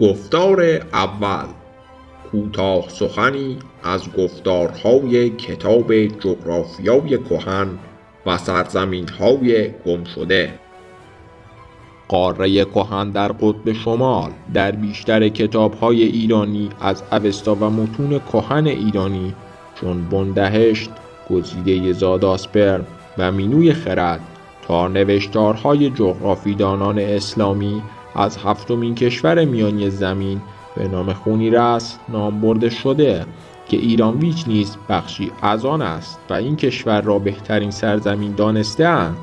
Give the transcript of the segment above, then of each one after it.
گفتار اول. کوتاه سخنی از گفتارهای کتاب جغرافیای کهن و سرزمینهای گمشده. قاره کهن در قطب شمال در بیشتر کتابهای ایرانی از اوستا و متون کهن ایرانی چون بندهشت گزیده زاداسپر و مینوی خرد تا نوشتارهای جغرافیدانان اسلامی از هفتمین کشور میانی زمین به نام خونیرس نام برده شده که ایران ویچ نیز بخشی از آن است و این کشور را بهترین سرزمین دانستهاند.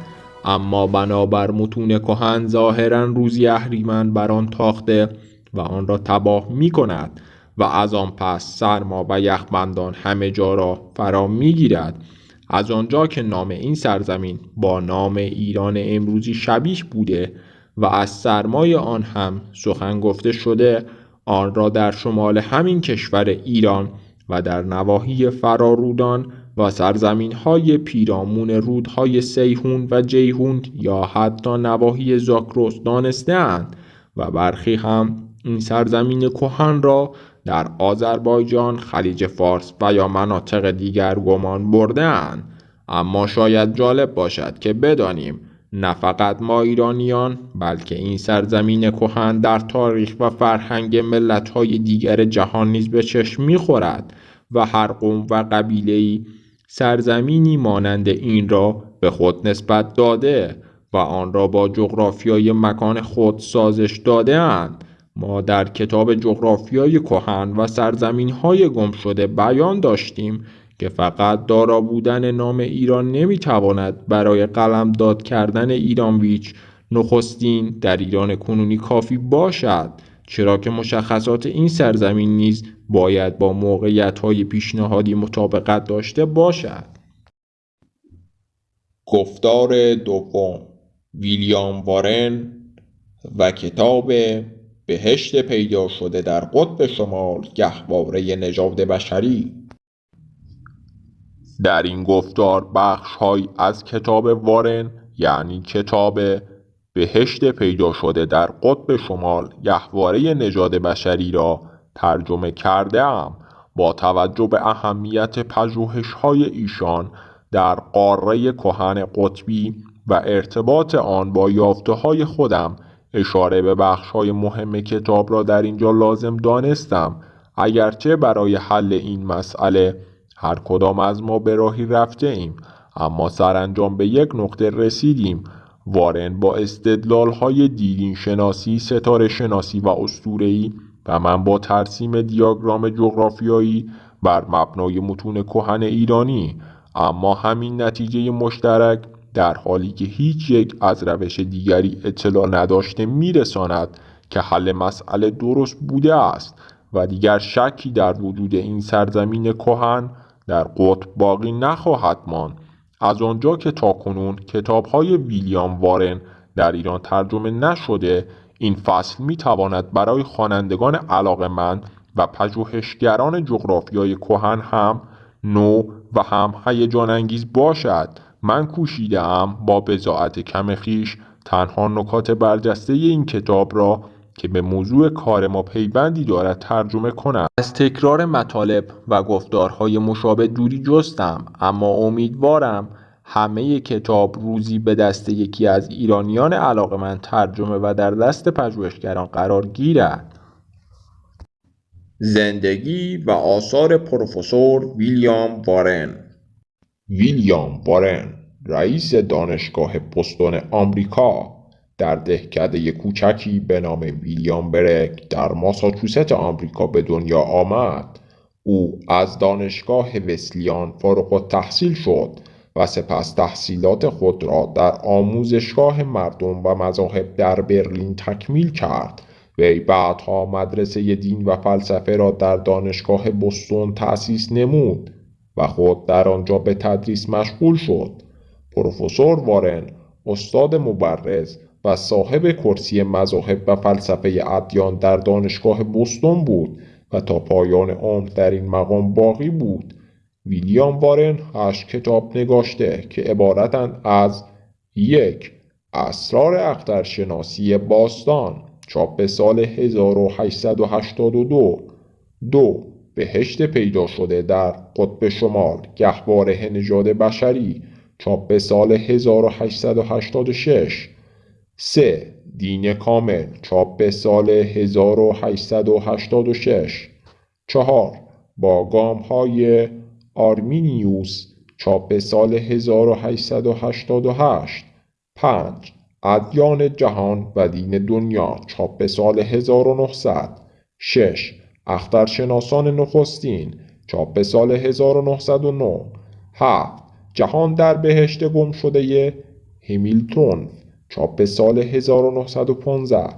اما بنابر متون کهن ظاهرا روزی اهریمن بر آن تاخته و آن را تباه می کند و از آن پس سرما و یخبندان همه جا را فرا می گیرد از آنجا که نام این سرزمین با نام ایران امروزی شبیه بوده و از سرمای آن هم سخن گفته شده آن را در شمال همین کشور ایران و در نواحی فرارودان و سرزمین های پیرامون رودهای سیهون و جیهون یا حتی نواحی زاکروس دانستهاند و برخی هم این سرزمین کهن را در آذربایجان، خلیج فارس و یا مناطق دیگر گمان بردهاند. اما شاید جالب باشد که بدانیم نه فقط ما ایرانیان بلکه این سرزمین کهن در تاریخ و فرهنگ ملت‌های دیگر جهان نیز به چشم می‌خورد و هر قوم و قبیله‌ای سرزمینی مانند این را به خود نسبت داده و آن را با جغرافیای مکان خود سازش داده اند. ما در کتاب جغرافیای کهن و سرزمین های گم شده بیان داشتیم که فقط دارا بودن نام ایران نمی‌تواند برای قلم داد کردن ایرانویچ نخستین در ایران کنونی کافی باشد چرا که مشخصات این سرزمین نیز باید با موقعیت های پیشنهادی مطابقت داشته باشد. گفتار دوم ویلیام وارن و کتاب بهشت پیدا شده در قطب شمال گهواره نژاد بشری در این گفتار بخشهایی از کتاب وارن یعنی کتاب بهشت پیدا شده در قطب شمال گهواره نژاد بشری را ترجمه کرده ام با توجه به اهمیت های ایشان در قاره کهن قطبی و ارتباط آن با یافته های خودم اشاره به بخش های مهم کتاب را در اینجا لازم دانستم. اگرچه برای حل این مسئله هر کدام از ما به راهی رفته ایم اما سرانجام به یک نقطه رسیدیم. وارن با استدلال های دیدین شناسی، ستاره شناسی و ای و من با ترسیم دیاگرام جغرافیایی بر مبنای متون کهن ایرانی. اما همین نتیجه مشترک در حالی که هیچ یک از روش دیگری اطلاع نداشته میرساند که حل مسئله درست بوده است و دیگر شکی در وجود این سرزمین کهن در قطب باقی نخواهد ماند. از آنجا که تاکنون های ویلیام وارن در ایران ترجمه نشده این فصل می تواند برای خوانندگان علاقمند و پژوهشگران جغرافیای کهن هم نو و هم هیجان انگیز باشد. من کوشیده ام با بزاعت کم خیش تنها نکات برجسته این کتاب را که به موضوع کار ما پیوندی دارد ترجمه کنم. از تکرار مطالب و گفتارهای مشابه دوری جستم اما امیدوارم همه کتاب روزی به دست یکی از ایرانیان من ترجمه و در دست پژوهشگران قرار گیرد. زندگی و آثار پروفسور ویلیام وارن. ویلیام وارن رئیس دانشگاه بوستون آمریکا. در دهکده کوچکی به نام ویلیام برک در ماساچوست آمریکا به دنیا آمد. او از دانشگاه وسلیان فارغ تحصیل شد و سپس تحصیلات خود را در آموزشگاه مردم و مذاهب در برلین تکمیل کرد. وی بعدها مدرسه دین و فلسفه را در دانشگاه بستون تأسیس نمود و خود در آنجا به تدریس مشغول شد. پروفسور وارن استاد مبرز و صاحب کرسی مذاهب و فلسفه ادیان در دانشگاه بوستون بود و تا پایان عمر در این مقام باقی بود. ویلیام وارن هشت کتاب نگاشته که عبارتند از یک اسرار اخترشناسی باستان چاپ سال 1882 دو. بهشت پیدا شده در قطب شمال گهواره نژاد بشری چاپ سال 1886 3. دین کامل چاپ سال 1886 4. با گام های آرمینیوس چاپ سال 1888 5. ادیان جهان و دین دنیا چاپ سال 1900 6. اخترشناسان نخستین چاپ سال 1909 7. جهان در بهشت گم شده همیلتون چاپ سال 1915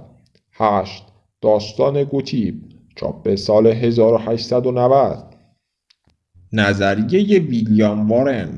8. داستان گوتیب چاپ سال 1890 نظریه ویلیام وارن.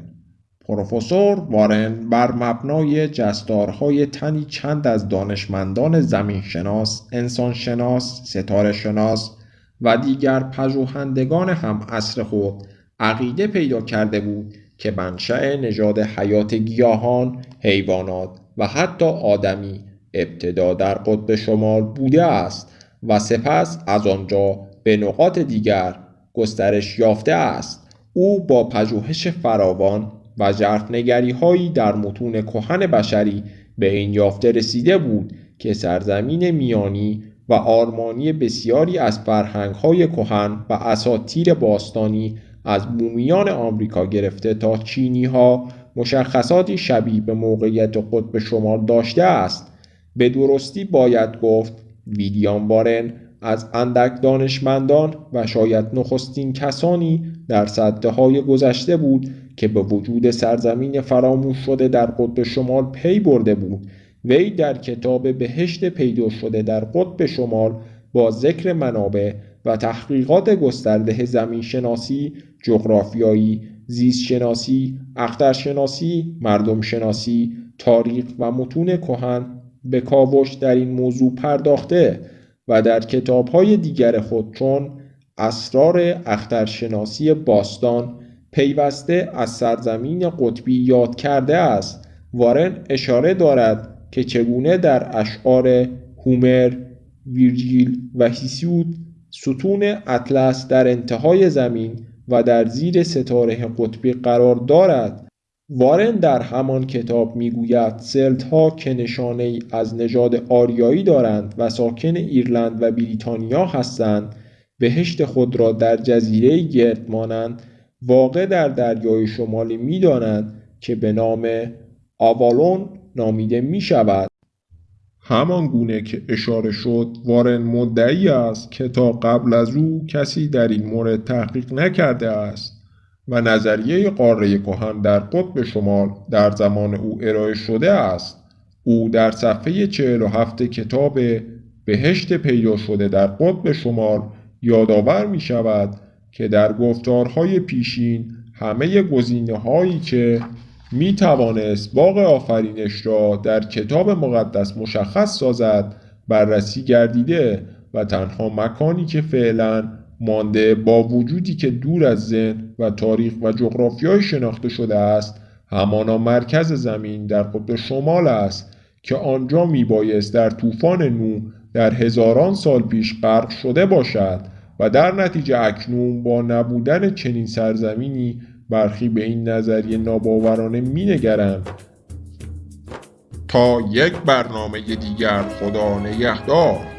پروفسور وارن بر مبنای جستارهای تنی چند از دانشمندان زمینشناس، انسانشناس، ستاره شناس و دیگر پژوهندگان هم عصر خود عقیده پیدا کرده بود که منشأ نژاد حیات گیاهان، حیوانات و حتی آدمی ابتدا در قطب شمال بوده است و سپس از آنجا به نقاط دیگر گسترش یافته است. او با پژوهش فراوان و ژرفنگری هایی در متون کهن بشری به این یافته رسیده بود که سرزمین میانی و آرمانی بسیاری از فرهنگ های کهن و اساتیر باستانی از بومیان آمریکا گرفته تا چینی ها مشخصاتی شبیه به موقعیت قطب شمال داشته است. به درستی باید گفت ویلیام بارن از اندک دانشمندان و شاید نخستین کسانی در صده های گذشته بود که به وجود سرزمین فراموش شده در قطب شمال پی برده بود. وی در کتاب بهشت پیدا شده در قطب شمال با ذکر منابع و تحقیقات گسترده زمین شناسی، جغرافیایی، زیست شناسی، اخترشناسی، مردم شناسی، تاریخ و متون کهن به کاوش در این موضوع پرداخته و در کتابهای دیگر خود چون اسرار اخترشناسی باستان پیوسته از سرزمین قطبی یاد کرده است. وارن اشاره دارد که چگونه در اشعار هومر، ویرجیل و هیسیود ستون اطلس در انتهای زمین و در زیر ستاره قطبی قرار دارد. وارن در همان کتاب می‌گوید سلت ها که نشانه ای از نژاد آریایی دارند و ساکن ایرلند و بریتانیا هستند بهشت خود را در جزیره گرد مانند واقع در دریای شمالی می‌دانند که به نام آوالون نامیده می شود همان گونه که اشاره شد وارن مدعی است که تا قبل از او کسی در این مورد تحقیق نکرده است و نظریه قاره کهن در قطب شمال در زمان او ارائه شده است. او در صفحه 47 کتاب بهشت پیدا شده در قطب شمال یادآور می شود که در گفتارهای پیشین همه گزینه هایی که می توانست باغ آفرینش را در کتاب مقدس مشخص سازد بررسی گردیده و تنها مکانی که فعلا مانده با وجودی که دور از ذهن و تاریخ و جغرافیای شناخته شده است همانا مرکز زمین در قطب شمال است که آنجا می بایست در طوفان نو در هزاران سال پیش غرق شده باشد و در نتیجه اکنون با نبودن چنین سرزمینی برخی به این نظریه ناباورانه مینگرند. تا یک برنامه دیگر خدا نگهدار.